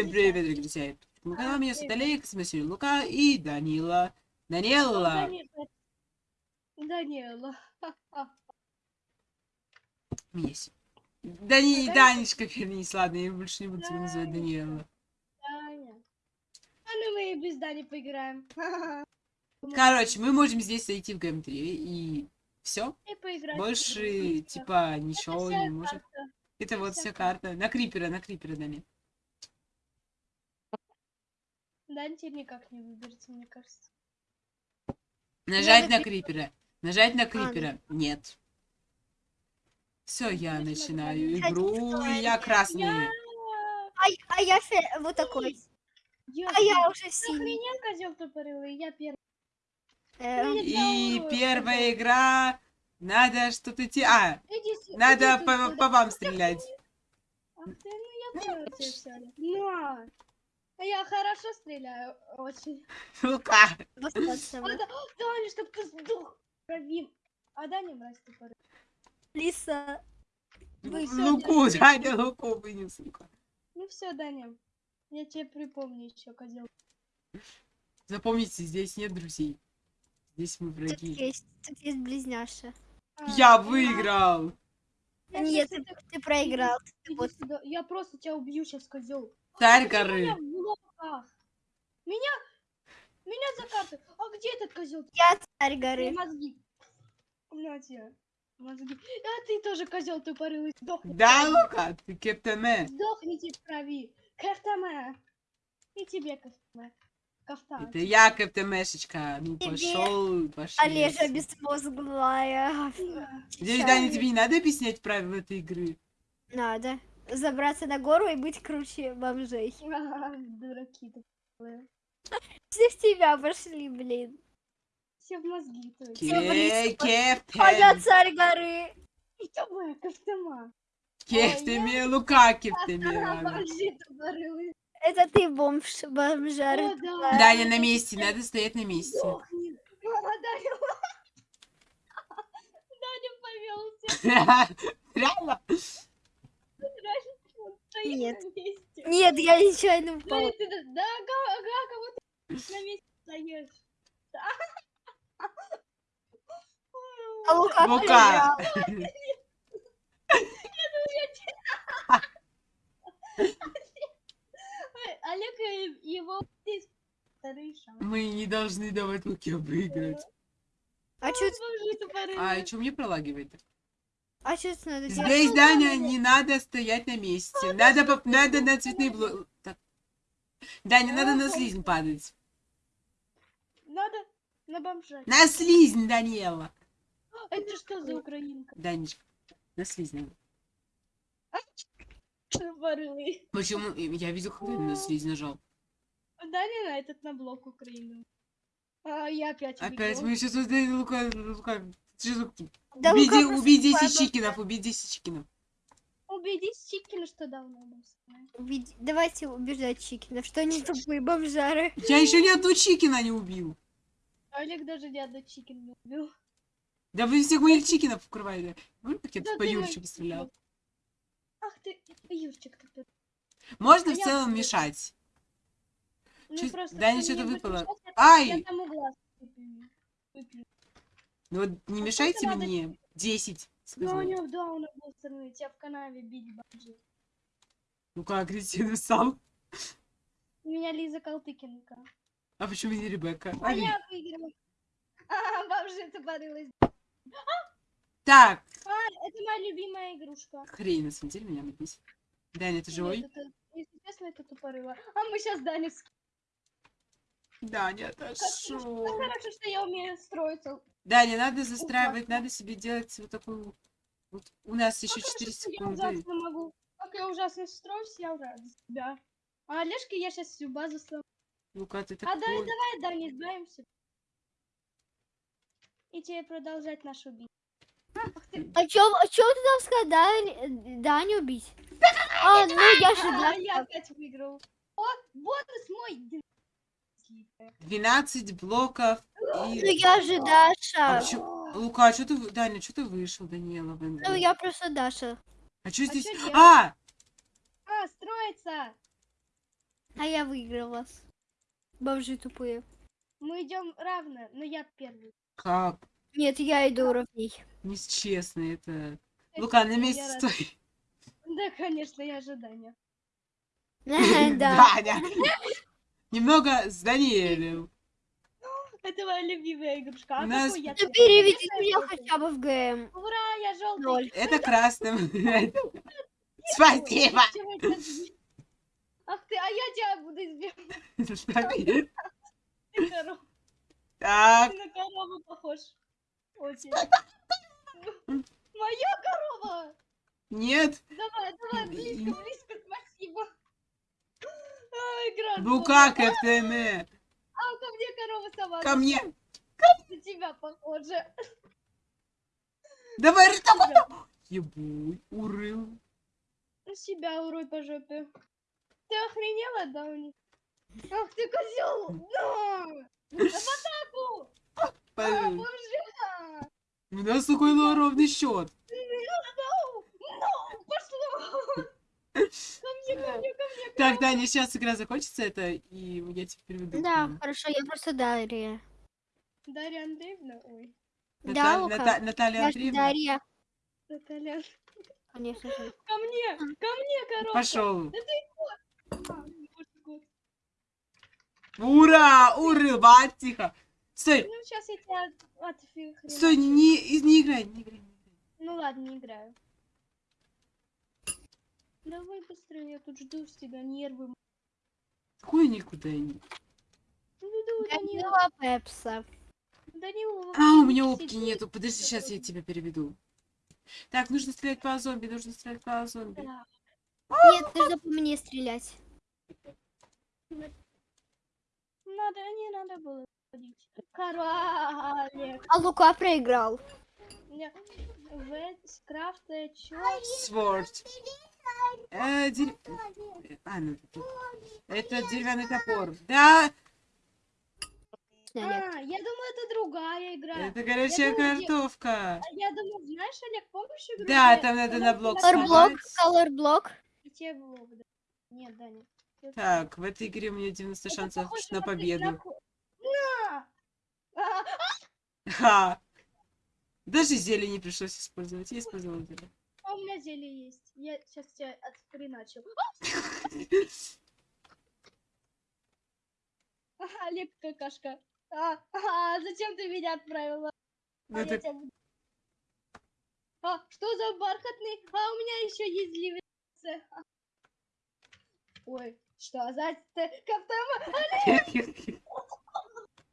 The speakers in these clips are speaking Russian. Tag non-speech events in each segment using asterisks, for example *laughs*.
Всем привет, друзья! На канале меня зовут Олег, с вами Лука и Данила. Данила! Данила. Есть. Дани... Данечка, вернись, ладно, я больше не буду тебя называть Данила. Даня. А ну мы и без Дани поиграем. *laughs* Короче, мы можем здесь зайти в ГМ3 и все. Больше, типа, ничего не можем. карта. Это вот вся карта. На крипера, на крипера, Дани. Данте никак не выберется, мне кажется. Нажать на на крипера. Нажать на ну. крипера. Нет. Все, я начинаю игру, и я красный. А, а я фе- вот такой. Я, А я уже синий. Охренел козел тупорылый, я первый. Эм. И Да, первая игра. Надо что-то те... А, Иди надо иди по, по вам стрелять. Ах ты, ну я поняла тебя. А Я хорошо стреляю, очень. А, да, Даня, чтоб ты сдох. Крови. А Даня мразь тупорылый. Лиса. Всё, Луку, *laughs* Даня, Луку вынес, Лука. Ну все, Даня. Я тебе припомню еще, козел. Запомните, здесь нет друзей. Здесь мы Тут враги. есть, тут есть близняша. Я выиграл. Я Нет, ты, ты проиграл. вот. Я просто тебя убью сейчас, козел. Царь горы. Меня, меня закатывают. А где этот козел? Я царь горы. Мозги. На тебе. Мозги. А ты тоже козел тупорылый. Сдохни. Да. Лука, ты кептеме. Сдохните в крови. Кафтаме. И тебе кафтаме. Кафтан. Это я кептемешечка. Ну Тебе, пошел, пошел. Олежа безмозглая. Здесь, Даня, тебе не надо объяснять правила этой игры. Надо. Забраться на гору и быть круче бомжей. *laughs* Дураки тупорылые. Все в тебя пошли, блин. Все в мозги. то есть. Ке- в лесу Ке- А я царь горы. Кафтаме, кафтама. Кептеме, Лука кептеме. Ага, ладно. бомжи тупорылые. Это ты бомж, бомжар. Да. Даня на месте, надо стоять на месте. *laughs* Даня повелся. *laughs* Реально? Нет. Нет, я нечаянно упал. Да, кого ты на месте стоишь. А Лука Лука. Олег его. Мы не должны давать Луке выиграть. А тупорылые. А, что мне пролагивает? А это надо делать? Здесь, Даня, не надо стоять на месте. Надо, надо на цветные блоки. Даня, надо на слизень падать. Надо на бомжа. На слизень, Даниэла. Это что за украинка? Данечка, на слизень. Тупорылый. Почему? Я видел, когда на слизень нажал. Даня на этот на блок Украины. А я опять Опять мы сейчас создали Лука, Да де- просто убей 10 падал. чикинов, 10 чикинов. Убедись Чикина, что давно. Убеди- Давайте убеждать Чикина, что они тупые бомжары. Я еще ни одну чикина не убил. Олег даже ни одну Чикин не убил. Да вы всех моих чикинов укрываете. Помню, как я Да тут по ты Юрчику мой- стрелял? Ах ты, Юрчик ты. Можно А в я целом бы- мешать. Ну просто да, что-то не быть выпало. мешать, я- Ай! Я тому глаз выплюну. Ну вот не А мешайте сколько надо мне. 10. Ну, у него, да, он был стороны, тебя в канаве бить бомжи. Ну как, агрессивный сам. У меня Лиза Калтыкинка. А почему не Ребекка? А Али. я выиграла. *laughs* А, бомжи тупорылась. Так, А, это моя любимая игрушка. хрень, на самом деле меня написано. Даня, ты живой? Нет, это, если честно, это тупорыло. А мы сейчас Даню с- Даня, Как отошел. хорошо, что я умею строиться. Даня, надо застраивать, надо себе делать вот такую... Вот у нас еще Как 4 хорошо, что Я секунды. ужасно могу. Как я ужасно строюсь, я рада за тебя. А Олежке я сейчас всю базу сломаю. Ну-ка, ты А давай, такой. давай, Даня, избавимся. И тебе продолжать нашу ты. А чё, а чё ты там сказал? Даню убить? А, ну я же А, да. я опять выиграл. О, бонус мой. 12 блоков Ну и... я же А Даша. чё- Лука, что ты... Даня, что ты вышел, Даниэла? в Ну я просто Даша. А что А здесь... чё? А! А, строится. А я выиграл вас. Бомжи тупые. Мы идем равно, но я первый. Как? Нет, я иду уровней. Нечестно это. Лука, на месте Я рад. стой. Да, конечно, я ожидания. *laughs* Да. Даня. Немного с Даниэлем. Это моя любимая игрушка. А нас- какой я Ну переведи меня хотя бы в ГМ. Ура, я желтый. Ноль. Это красным. *laughs* Спасибо. Ах ты, а я тебя буду избивать. *laughs* Так, Ты на корову похож. Очень. Моя корова! нет. Давай, давай, близко, близко, спасибо. А, игра Лука здорово. А, ко мне корова сама. Ко мне. На тебя похоже. Давай, давай. Ебуй, урыл. На себя урой по жопе. Ты охренела, да, у них? Ах ты козел! Да! В атаку! А, Пойдем. бомжа! У нас такой ровный счет. Ну, пошло! *laughs* Ко мне, ко. Так, Даня, сейчас игра закончится, это, и я тебя переведу. Да, хорошо, я просто Дарья. Дарья Андреевна, ой, Да, Наталь- Наталья Андреевна. Дарья. Наталья. Конечно же. Ко мне, ко мне, коробка. Пошел. Ура! Урыл, бать, тихо. Стой, Ну, сейчас я тебя отфиг. стой, не, и- не играй, не играй. не играй. Ну ладно, не играю. Давай быстрее, я тут жду с тебя нервы. Хуй никуда не. Иду, Данила. Данила Пепса. Данила. А, у меня опки сидит. нету. Подожди, сейчас я тебя переведу. Так, нужно стрелять по зомби, нужно стрелять по зомби. Да. Нет, нужно по мне стрелять. Надо, не надо было ходить. Королек. А Лука проиграл. Скрафта? Сворд. Э, дерь- А, ну, это деревянный топор. Да. А, я думаю, это другая игра. это горячая думаю, где- картошка. А Я думаю, знаешь, Олег, помнишь игру? Да, там надо на блок колорблок. И те блок, да. Нет, Так, в этой игре у меня 90 это шансов похоже на победу. На! А, Ха. Даже зелень не пришлось использовать. Я использовала зелень. а у меня зелье есть. Я сейчас тебя отхреначу. А, *laughs* Олег какашка. А, а, зачем ты меня отправила? А, Ну, я так- тебя А, что за бархатный? А, у меня еще есть ливерцы. Ой, что за кафтама?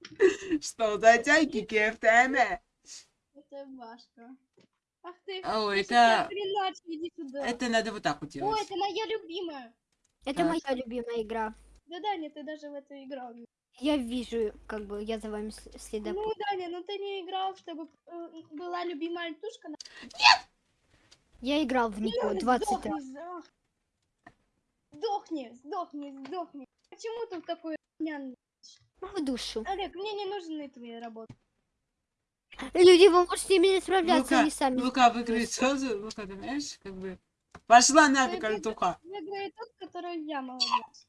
*laughs* Что за тяйки КФТМ? Это Машка. Ах ты. О, это... отхреначу, иди сюда. Это надо вот так вот Ой, делать. это моя любимая. Это Так. моя любимая игра. Да, Даня, ты даже в эту играл. Я вижу, как бы я за вами следом. Ну, Даня, ну ты не играл, чтобы э, была любимая тушка. Я играл в Нико 20 раз. Сдохни, за- Сдохни, сдохни, сдохни. Почему ты такой нян? В душу. Олег, мне не нужны твои работы. Люди, вы можете ими справляться, Лука, они сами. Лука выиграет сразу. Лука, ты знаешь, как бы... Пошла нафиг, Альтуха. Выиграет тот, который я молодец.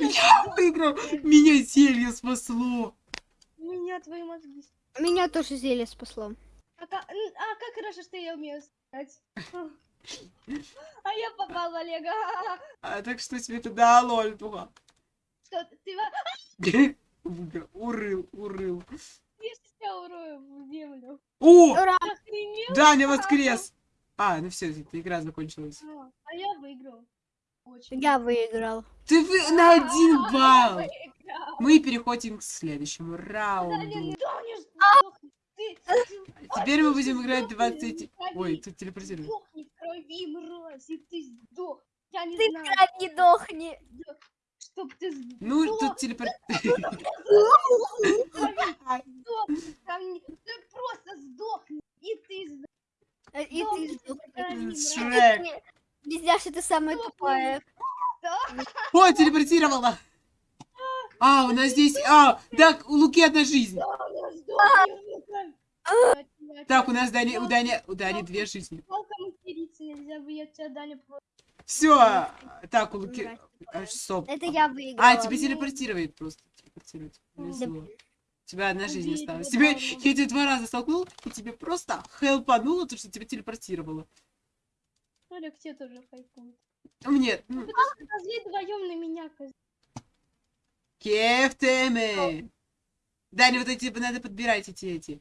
Я выиграл. Меня зелье спасло. Меня твои мозги. Меня тоже зелье спасло. А, ка- н- а как хорошо, что я умею стрелять. А я попал в Олега. А так что тебе это дало, Альтуха? Что ты-. *laughs* Урыл, урыл. Я урою в землю. О! Ура! Даня воскрес! А, ну все, эта игра закончилась. А, А я выиграл. Очень. Я выиграл. Ты вы на один А, балл! Мы переходим к следующему раунду. Даня, сдохни. Ты, ты- *laughs* Теперь мы будем играть сдохни, 20... сдохни. Ой, тут телепортируем. Сдохни в крови, мразь, ты сдох. Я не Ты знаю. не дохни. Чтоб ты сдох. Ну, тут телепорт... *laughs* Не- Ты просто сдохни. И ты сдох. Э, И ты сдохни. Шрек. Близняшка, ты самая тупая. О, телепортировала! А, у нас здесь... А, так, у Луки одна жизнь. Сука. Так, у нас Дани, у Дани, у Дани две жизни. Все. Так, у Луки... А, стоп. Это я выиграла. А, тебе телепортировать просто. Телепортировать. Повезло. У тебя одна жизнь осталась. Тебе, я тебя два раза столкнул, и тебе просто хелпануло, то, что тебя телепортировало. Олег тебе тоже хайпует. Мне, ну, Козли вдвоем на меня, козли. кефтеме. Даня, вот эти, надо подбирать эти, эти.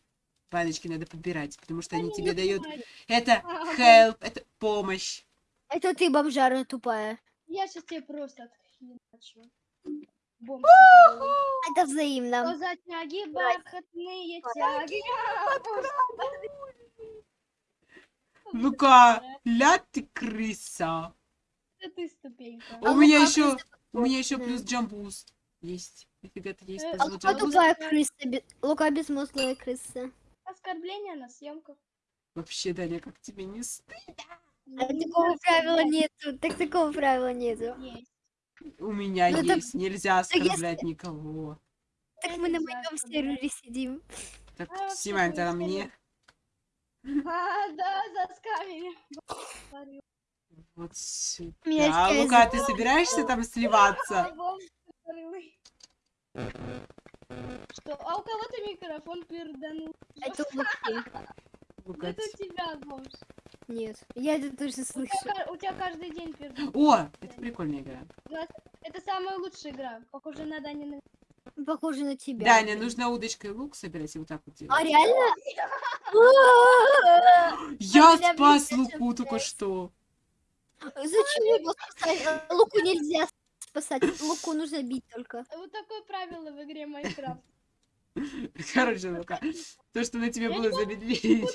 Баночки надо подбирать, потому что они Они тебе дают... Это А, help, это помощь. Это ты, бомжара тупая. Я сейчас тебе просто. Бомб тупорылый. Это взаимно. Что за тяги, бархатные тяги? Лука, ля ты крыса. Это ты ступенька. У А меня Лука еще, у меня еще плюс джамбуз есть. Нифига ты есть Э, А джамбуз? тупая крыса. Лука безмозглая крыса. Оскорбление на съемках. Вообще, Даня, как тебе не стыдно? А такого правила нету. Так такого правила нету. Есть. У меня Ну, так- есть, нельзя если- оскорблять никого. Так мы на Нельзя моем сервере сидим. Так, А, снимай тогда твой мне. А, да, за скамери. Вот сюда. Меня А, Лука, ты собираешься там сливаться? Что? А у кого-то микрофон перданул. Это. Лука, Это ты- у тебя, бомж. Нет, я это тоже У тебя, слышу. у тебя каждый день перданул. О, это прикольная игра. Это самая лучшая игра. Похоже на Данина. Похоже на тебя. Даня, нужно удочкой лук собирать и вот так вот А делать. реально? *laughs* Я спас Луку только что. Зачем его спасать? Луку нельзя спасать. Луку нужно бить только. Вот такое правило в игре Майнкрафт. *laughs* Короче, Лука, то, что на тебе было замедление.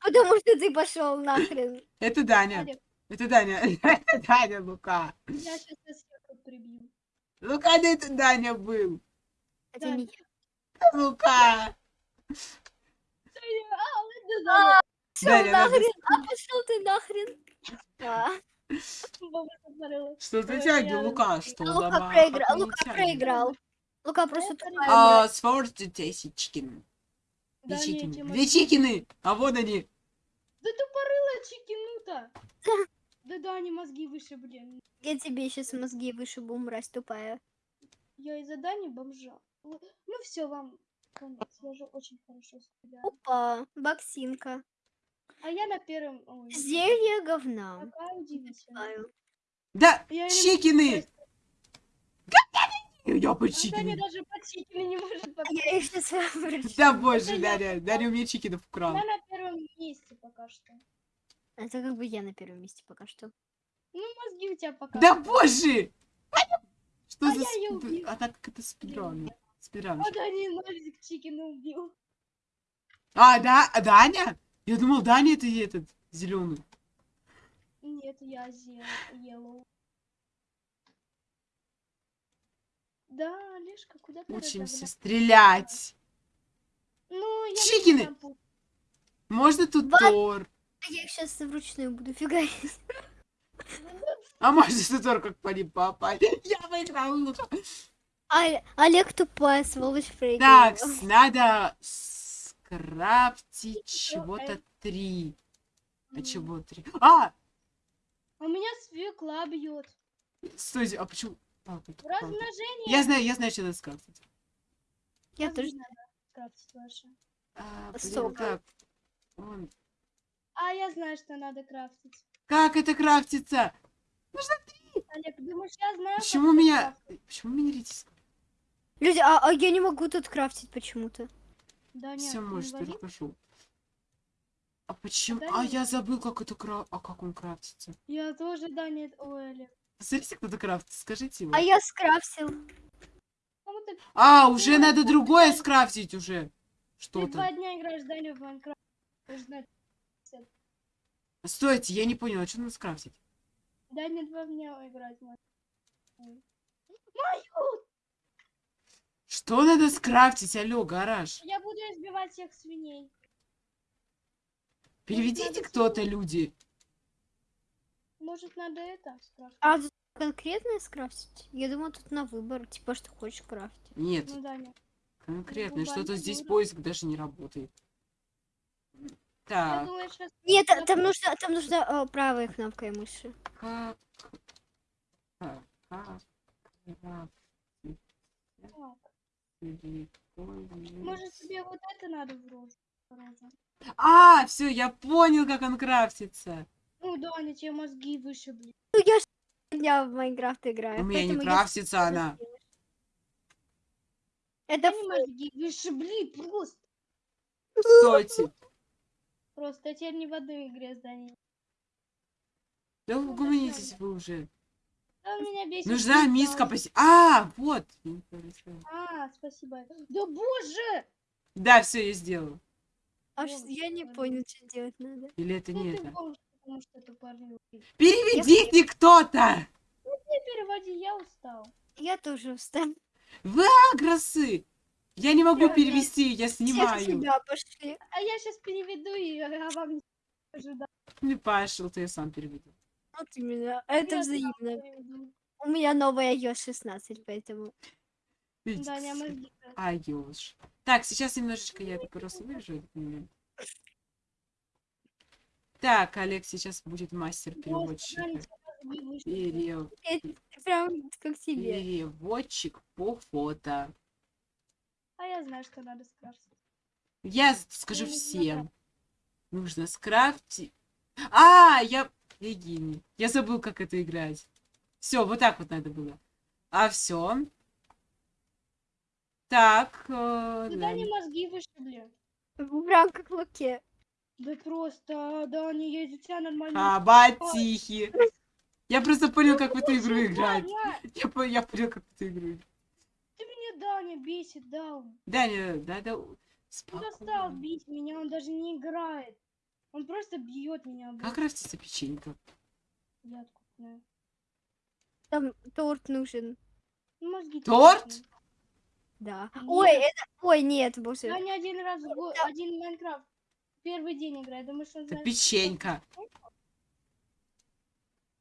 Потому что ты пошел нахрен. Это Даня. Это Даня. *laughs* Это Даня, Лука. я сейчас съеду прибью. Лука, да это Даня был. Это не я. Лука. А, Даня, надо нахрен. А пошел ты нахрен. А. Что за Ой, тяги, Лука? Что Лука проиграл. ты Лука проиграл. Лука просто. А, сфорти тысячкин. Две Да, чикины. не, Тима, Две чикины. А вот они. Да тупорылая чикинута. Да да, они мозги выше, блин. Я тебе сейчас мозги вышибу, мразь тупая. Я из-за Дани бомжа. Ну все, вам конец. Я же очень хорошо стреляю. Опа, боксинка. А я на первом... Ой, Зелье говна. какая удивительная. Да, Я не- чикины. Я по А Даня чикины. даже под чикины не может А попасть. Я их сейчас выброшу. Да боже, Это я Даня. Даня у меня чикинов украл. Я на первом месте пока что. Это как бы я на первом месте пока что. Ну, мозги у тебя пока Да боже! Что А за... я её сп- убил. А так как это спидран? Спидран. А Даня ножик чикина убил. А, да, а Даня? Я думал, Даня это этот, зеленый. Нет, я зе- Да, Олежка, куда ты Учимся разогнал? стрелять. Ну, я Чикины! Можно тут Ва- Тор? А я их сейчас вручную буду фигарить. А можно тут Тор как по ним попасть? Я выиграл. А, Олег тупая, сволочь проиграл. Так, надо скрафтить чего-то три. А чего три? А! А меня свекла бьет. Стойте, а почему? Тут палка. Размножение. Я знаю, я знаю, что надо скрафтить. Я Как тоже надо крафтить ваше? А, блин, Сока. как? Он- А я знаю, что надо крафтить. Как это крафтится? Олег, думаешь, я знаю, как Почему это меня... крафтить? Почему меня редис? Люди, а, а я не могу тут крафтить почему-то. Да нет, Все ты может, инвалид? только пошел. А почему? Да А нет. я забыл, как это кра... А как он крафтится? Я тоже, да, нет. Ой, Олег. Смотрите, кто это крафтится, скажите его. А я скрафтил. А, уже надо другое скрафтить уже. ты Что-то. два дня играешь, Даня, в Майнкрафт. Ты же знаешь. Стойте, я не понял, а что надо скрафтить? Даня два дня играть. Мою! Что надо скрафтить, алло, гараж? Я буду избивать всех свиней. Переведите кто-то, люди. Может, надо это скрафтить? А тут конкретно скрафтить? Я думаю, тут на выбор, типа, что хочешь крафтить. Нет, Ну, Даня. конкретно, что-то глобально здесь поиск даже не работает. Так, думаю, сейчас... Нет, а- там нужно, там нужно а, правой кнопкой мыши. как... Так, Как силиконовый- может тебе вот это надо в розу? розу? А, все, я понял, как он крафтится. Ну, Даня, тебе мозги вышибли. Ну я дня в Майнкрафт играю. У меня не я крафтится она. Это мозги вышибли просто. Стойте. Просто я теперь не в одной игре с Даней. Да угомонитесь вы уже. Нужна миска поси... А, вот. А, спасибо. Да боже! Да, все, я сделал. А я не понял, что делать надо. Или это Ну не это? Переведите кто-то! Не переводи, я устал. Я тоже устал. Агросы! Я не могу Я- перевести, я снимаю. пошли. А я сейчас переведу и я вам не да. Не пошел, ты сам переведу. Вот именно. Это Я взаимно. У меня новая iOS 16, поэтому... Видите, Даня, все. мозги. А. Так, сейчас немножечко я это просто вырежу этот момент. Так, Олег сейчас будет мастер вышибли. Перев- прям как. Переводчик по фото. А я знаю, что надо скрафтить. Я скажу не всем. Нужно скрафтить. А, я... Я гений. Я забыл, как это играть. Все, вот так вот надо было. А все. Так. э, Да да. Дане мозги вышибли. Прям как в луке. Да просто, Даня, я из-за тебя нормально. Хаба тихий. Я просто понял, как в эту игру играть. Я, я понял, как в эту игру играть. Ты меня, Даня, бесит, Даун. Даня, надо... Он достал Спокойно. бить меня, он даже не играет. Он просто бьет меня. Как крафтится печенька? Я откуда. Там торт нужен. Ну, Мозги Торт? точно. Да. Нет. Ой, это... Ой, нет, боже. Даня один раз в год, один Майнкрафт. Первый день играет. Думаешь, он Это знает? печенька.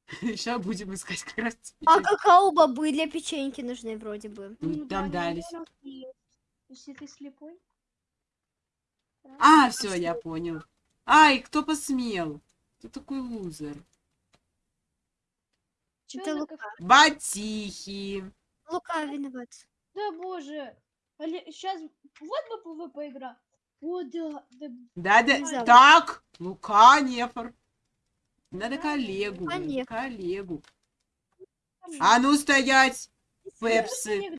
*laughs* Сейчас будем искать как раз А какао-бобы для печеньки нужны вроде бы. Ну, там дались. Если ты слепой. А, все, я понял. Ай, кто посмел? Кто такой лузер? Чё Это Лука. Батихи. Лука виноват. Да боже. Сейчас вот бы ПВП игра. О, да, да. Не знаю. Так, Лука, Нефор. Надо Да, коллегу. Лука. Коллегу. А ну стоять. Пепсы. не.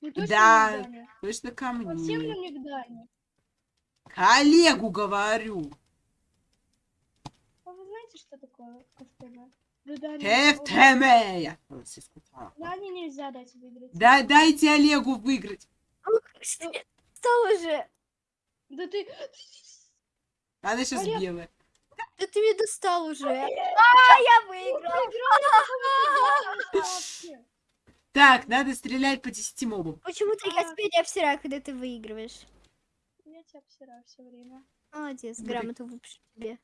Ну, Да. не. Точно ко Совсем мне. не. Коллегу говорю. А вы знаете, что такое? Да. Я просто сказала. Дане нельзя дать выиграть. Да дайте Олегу выиграть. Стал уже. Да ты... Она сейчас Олег. белая. Да ты меня достал уже. А, я выиграл. Так, надо стрелять по 10 мобам. Почему-то я А. тебя не обсираю, когда ты выигрываешь. Я тебя обсираю все время. Молодец, грамоту выпишу тебе.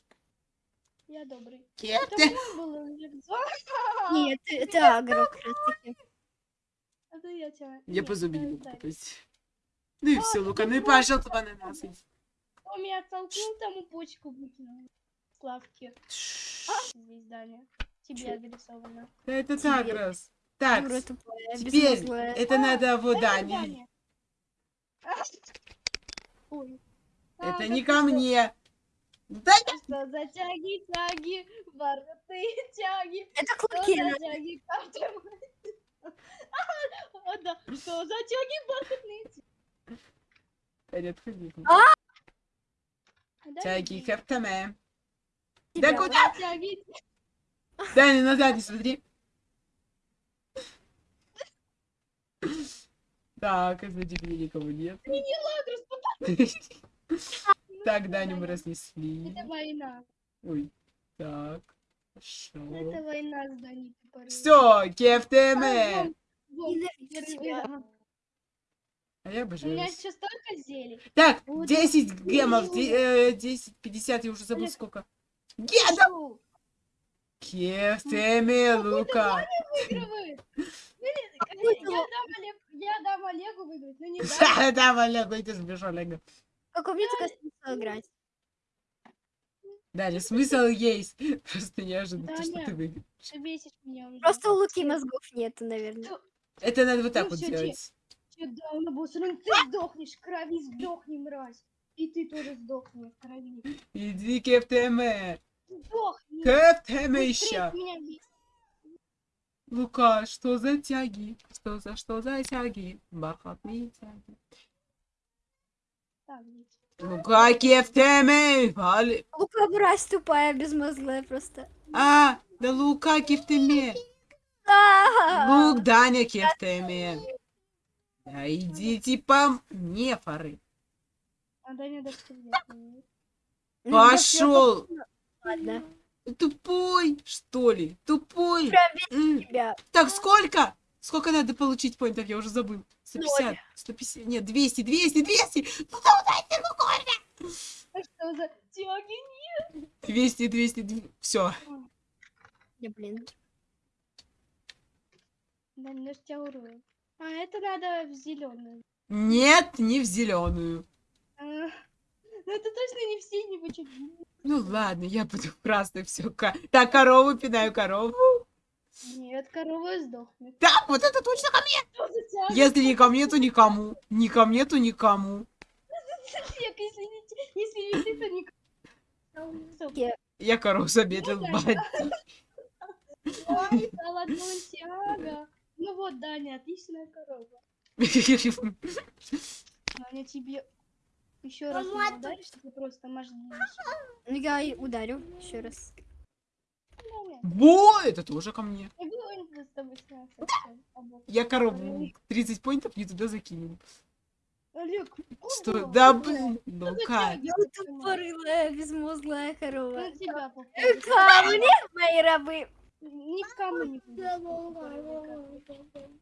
Я добрый. Нет, ты- это агро как раз таки. Это я тебя... Я Нет, по зубе не могу попасть. Ну и все, Лука, ну и пожалуйста, ананасы. Он меня оттолкнул, тому почку выкинул. Славки. Здесь, Даня. Тебе адресовано. Да это так раз. Так, теперь это надо вот, да, Это не- Даня. Ой. А, это не ты ко что? мне. Да Что за тяги, тяги, вороты, тяги, Это что клуки. за тяги. А, да, что за тяги, бархатные тяги. Не. А, Да, Тяги. Тебя. Да куда? Тяги, Даня, назад не смотри. Так, сзади меня никого нет. Так, Даню мы разнесли. Это война. Ой, так. Это Хорошо. война с Даней. Все, кефтеме. Вон, вон, Ненавижу верни- тебя. А я У меня обожаю. сейчас столько зелий. Так, Вот 10 гемов, Ой. де- э, 10, 50, я уже забыл Олег. сколько. Геда! Фу, Кефтеме, Лука. *laughs* Я дам Олег- я дам Олегу выиграть, но не *laughs* дам. Да, Олег, иди сбежал, Олег. Как у меня только смысл играть. Далее, смысл есть. *laughs* Просто неожиданно, то, что ты выиграешь. Просто у Луки мозгов нету, наверное. Это надо вот так Ну вот делать. Всё, да, он был сран- Ты сдохнешь, крови сдохни, мразь. И ты тоже сдохни в крови. Иди к ФТМ. Сдохни. К ФТМ Быстрее еще. Лука, что за тяги? Что за что за тяги? Бархатные тяги. Так. Лука, к ФТМ. Вали- Лука мразь тупая, безмозглая просто. А, да Лука к ФТМ. А, Лук, Даня к Да идите по мне, фары. А ну, Пошел. Ладно. Тупой, что ли? Тупой. Так, сколько? Сколько надо получить поинтов? Я уже забыл. 150, 150, нет, 200, 200, 200. Ну да, дайте ну А что за тяги? 200, 200, все. Да, блин. Даня, ну тебя урою. А, это надо в зеленую. Нет, не в зеленую. ну это точно не в синий, почему? Ну ладно, я буду в красной все. Так, корову пинаю корову. Нет, корова сдохнет. Так, вот это точно ко мне. Если не ко мне, то никому. Не ко мне, то никому. Если не, если не ты, то никому. Я корову замедлил бать. Ой, золотой тяга. Ну вот, Даня, отличная корова. *laughs* Даня, тебе еще раз ударишь, ты просто мозги Ну, я и ударю еще раз. Во, это тоже ко мне. я. Я корову 30 поинтов не туда закинул. Олег, Что? куда? Да блин. Ну как? Ну, тупорылая, безмозглая корова. Попали. Камни, мои рабы. Ни в кому не.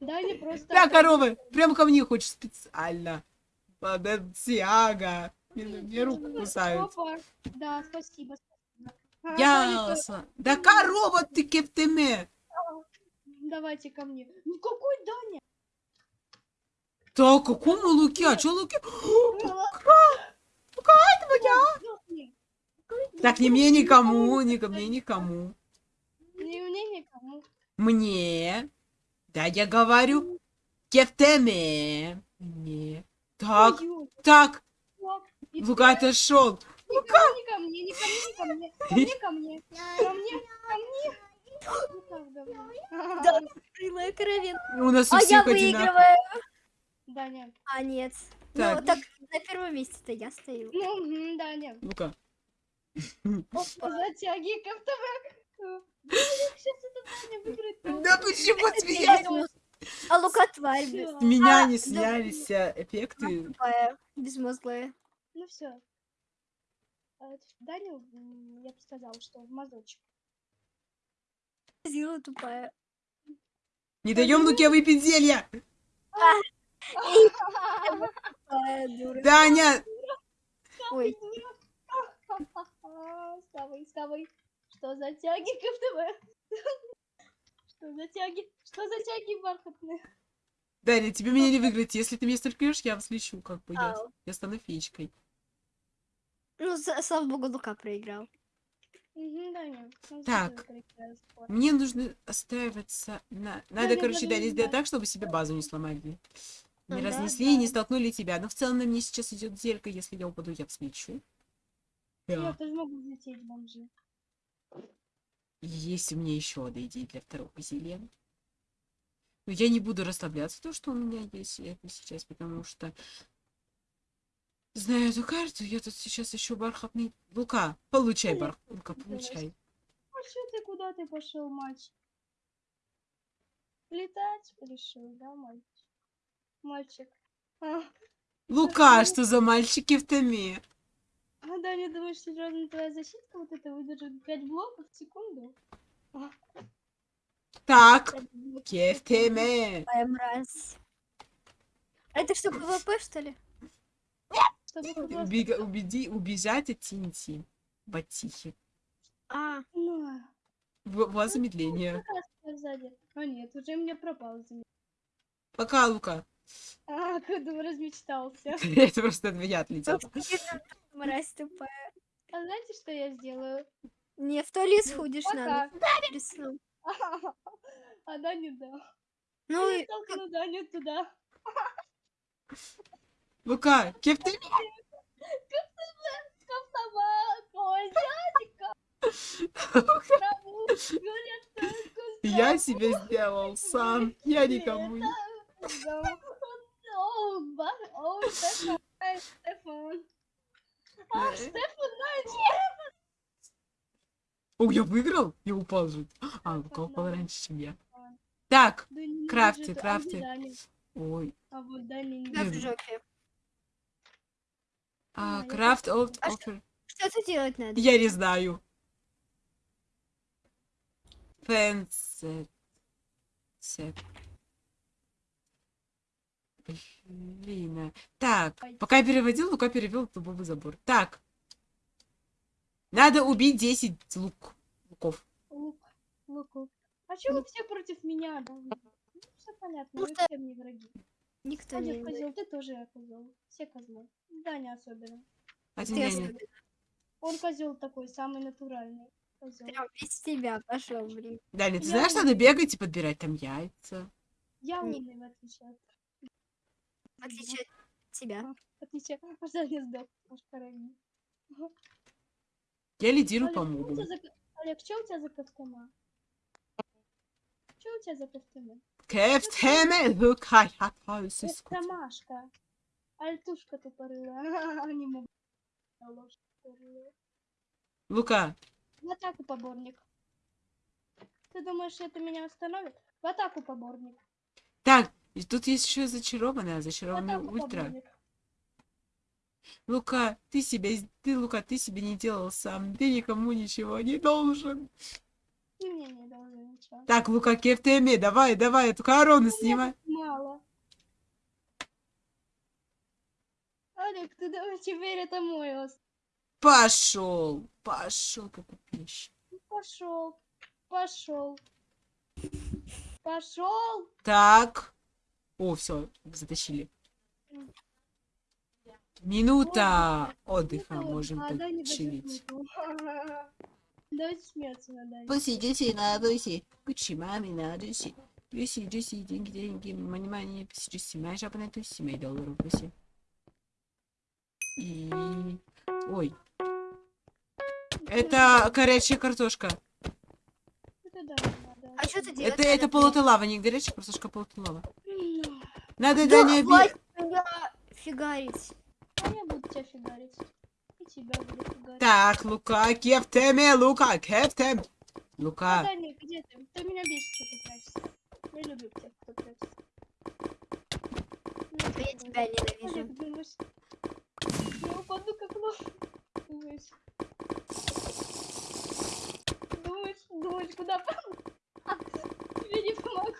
Даня просто... Да, корова, прям ко мне хочешь специально. Бадантиага. Мне, руку кусают. Да, спасибо. Ясно. Да корова ты кептеме. то- Давайте ко мне. Ну какой Даня? Так, какому луке? А чё луке? *gasps* Сдохни. Так, ни мне, никому, ни ко мне, никому. Мне, никому. Мне. Да, я говорю. Кептеме. Мне. Так, Ой, так. И Лука отошел. Не ко мне, не ко мне, не ко мне, ко мне, ко мне, ко мне, ко мне. Ну. Да. Тупорылая коровин. У нас у А я всех выигрываю. Даня. А, нет. Так. Ну, так на первом месте-то я стою. Ну, мгм, Даня. Лука. Затяги КФТВ. Да почему смеялись? А Лука тварь. С меня А, не снялись э, эффекты. Тупая, безмозглая. Ну все. Даня, м, я бы сказала, что в мазочек. Зила тупая. Не даем Луке выпить зелья. Дура. Даня, Ой, *laughs* Вставай, вставай. Что за тяги КФТВ? Что за тяги? Что за тяги бархатные? Даня, тебе меня не выиграть. Если ты меня столкнешь, я взлечу, как бы я, я стану феечкой. ну, слава богу, Лука проиграл. Так. Мне нужно остраиваться на... Надо, короче, Даня, сделать так, чтобы себе базу не сломали. Не Ну да, разнесли и не да. столкнули тебя. Но в целом на мне сейчас идет зелька. Если я упаду, я взлечу. Я Да. тоже могу взлететь, бомжи. Есть у меня еще одна идея для второго зелья. Но я не буду расслабляться, то, что у меня есть это сейчас, потому что... Знаю эту карту, я тут сейчас еще бархатный... Лука, получай, бар... Лука, получай. А что ты, куда ты пошел, мальчик? Летать решил, да, мальчик? Мальчик. А, Лука, что за мальчики в томе? А Даня, думаешь, серьезно твоя защита вот это выдержит 5 блоков в секунду? Так, Пять блоков в ке в секунду. теме. Тупая мразь. А это что, ПВП, что ли? Убега- убеди, убежать от Тинти. Батихи. А, Ну, В- замедление. как раз сзади. А нет, уже мне пропал за Пока, Лука. А, *laughs* когда размечтался. *laughs* Это просто от меня отлетело. мразь тупая. А знаете, что я сделаю? Не, в туалет Ну, сходишь надо. Рисую. А Даня да. Ну, Я и толкну Даню туда. Лука, кеф ты? Я себе сделал сам. Я никому не... Стефан. А, Стефан, знаете, О, я выиграл? Я упал же. А, упал раньше, чем я. Так, крафти. Даня? ой. А крафт of А offer. Что это делать надо? Я не знаю. Фэнсет. Сет. Блин. а. Так, пока я переводил, Лука перевел дубовый забор. Так. Надо убить 10 лук. Луков. Лук, луку. А чё вы все против меня, да? Ну, все понятно, вы все мне враги. Никто не Один имеет. козел, ты тоже козел. Все козлы. Даня особенно. Один Ты я не- особенно. Он козел такой, самый натуральный. Козел. Прям без тебя пошел, блин. Даня, ты Я знаешь, не- надо бегать и подбирать там яйца. Я Не- умный, в отличие от... В отличие от тебя. В отличие от сдох. Я лидирую по Олег, чё у мобу. тебя за... Олег, что у тебя за костюма? Что у тебя за костюмы? Кефтеме лукай хатаусис. Костомашка. Альтушка тупорылая. Не могу. Лука, В атаку, поборник. Ты думаешь, это меня остановит? В атаку, поборник. Так, и тут есть еще зачарованная, зачарованная атаку, ультра. Лука, ты себе, с- ты, Лука, ты себе не делал сам, ты никому ничего не должен. Мне не должен ничего. Так, Лука, кефтеме, давай, давай, эту корону снимай. Мало. Олег, ты давай теперь это мой остров. Пошел, пошел, какой пищ. Пошел. Пошел. Пошел. Так. О, все, затащили. Минута отдыха, можем да, не подчилить. *laughs* Давайте смеяться на Дане. Посидите на дусе, кучи маме на дусе. Люси, Джуси, деньги, деньги, мани, мани, Джуси, моя жаба на тусе, мои доллары бусе. И... Ой, это горячая картошка. Это да, надо. А что ты делаешь? Это, это полотая лава, не горячая картошка, а полотая лава. Ну, Надо, Да, Даня, хватит бе- меня фигарить. А я буду тебя фигарить. И тебя буду фигарить. Так, Лука, кефтеме, Лука, кефтем. А, Лука, Даня, где ты? Ты меня бесит, что ты прячешься. Я люблю тех, кто прячется. А я тебя ненавижу. Олег, думаешь, я упаду как лох? Думаешь? Думаешь, думаешь, куда пойду? А, тебе не помогу.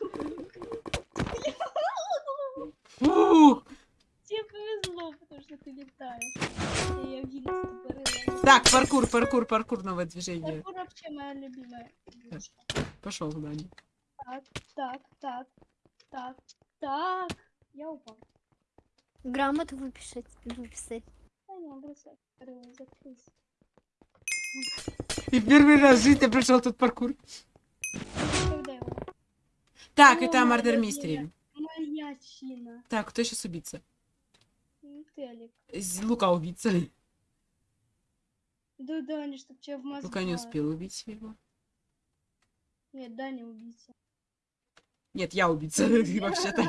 фух. Тебе повезло, потому что ты летаешь. И я винус тупорылая. Так, паркур, паркур, паркур, новое движение. Паркур вообще моя любимая. Пошел, Даня. Так, так, так, так, так. Я упал. Грамоту выписать. выписать. И первый раз в жизни пришел тут паркур. Так, О, это Мардер. Мистери. Моя чина. Так, кто сейчас убийца? Лука убийца. Да, Даня, чтоб тебя в мозг. Лука не успел убить его. Нет, Даня убийца. Нет, я убийца, *laughs* *laughs* вообще-то.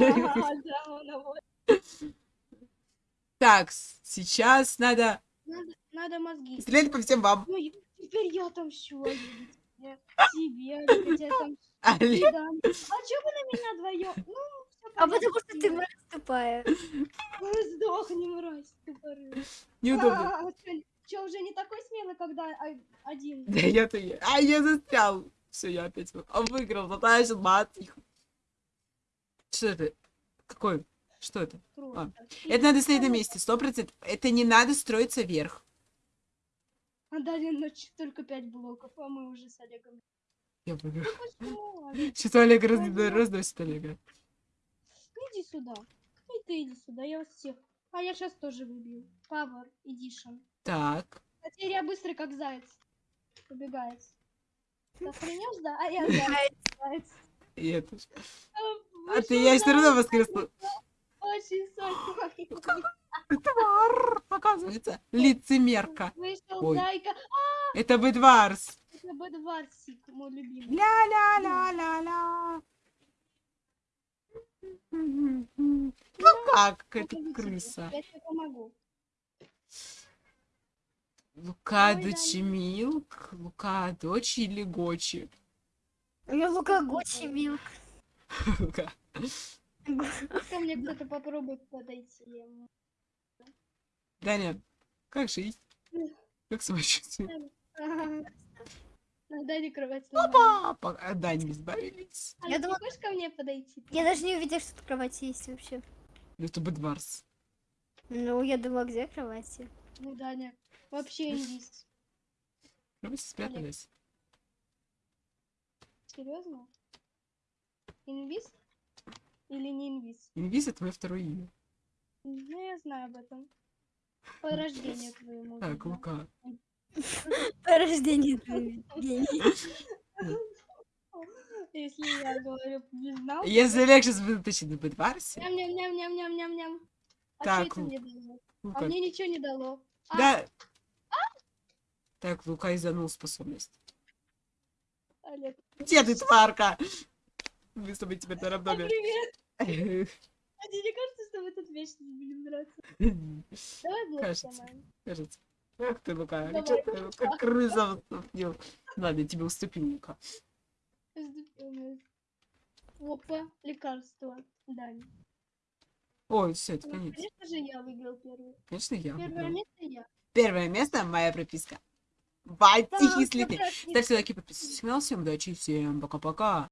Так, сейчас надо Надо, мозги. стрелять по всем вам. Ну, теперь я отомщу. Тебе, тебе, *laughs* Олег, я тебя отомщу. Али, Даня. А чё вы на меня вдвоем? Ну, А потому что ты мразь тупая. Сдохни, мразь, тупорылый. неудобно. А, чё, уже не такой смелый, когда а- один? Да я-то. А, я застрял. Все, я опять а, выиграл. Затащил мат. Что это? Какой? Что это? Круто. Это надо стоять на месте, сто процентов. Это не надо строиться вверх. А дали ночь только пять блоков, а мы уже с Олегом. Я выиграл. Олег? Что-то Олег разносит Олега. Иди сюда. И ты иди сюда, я вас всех. А я сейчас тоже выбью. Power Edition. Так. серия быстрый, как заяц. Убегает. Ты охренел, да? А я заяц. *laughs* И это А А ты я все равно воскресла. Очень сочный. Твар, оказывается. Лицемерка. Вышел зайка. Это Бедварс. Это Бэдварсик, мой любимый. Ля-ля-ля-ля-ля. Ну как, это крыса. Я тебе помогу. Лука Ой, да. дочь Милк, Лука дочь или Гочи? Я Лука Гуччи Милк. Лука. Ко мне кто-то попробует подойти. Даня, как жить? Как самочувствие? Надо не кровать сломана. Опа! От Дани избавились. А Я думала- хочешь ко мне подойти? Я даже не увидела, что тут кровать есть вообще. Это Бедварс. Ну, я думала, где кровати? Ну, Даня, вообще индис. Кровать спрятались. Серьезно? Инвиз? Или не инвиз? Инвиз это твое второе имя. Ну, я знаю об этом. По рождению твоему. Так. Лука. *laughs* По рождению твоего гений. *laughs* Если я говорю, не знал. Если легче вытащить на Бедварсе, Ням-ням-ням-ням-ням-ням-ням. А Так, что это Лу- мне дало? А Лука. мне ничего не дало. А, Да. Так, Лука изданул способность. Олег, Где ты, тварка? Мы с тобой теперь на а, равноме. привет. *laughs* А тебе не кажется, что мы тут вечно будем драться? Давай блок Кажется. сломаем. Кажется. Ах ты, Лука, Давай. чё ты, как крыса уступил. Ладно, я тебе уступил, Лука. Разделённые. Опа, лекарство. Дань. Ой, все, это Ну, конец. конечно же, я выиграл первый. Конечно, я. Первое выиграл. место я. Первое место моя прописка. Раз не Ставьте лайки, подписывайтесь на канал. Всем удачи, всем пока-пока.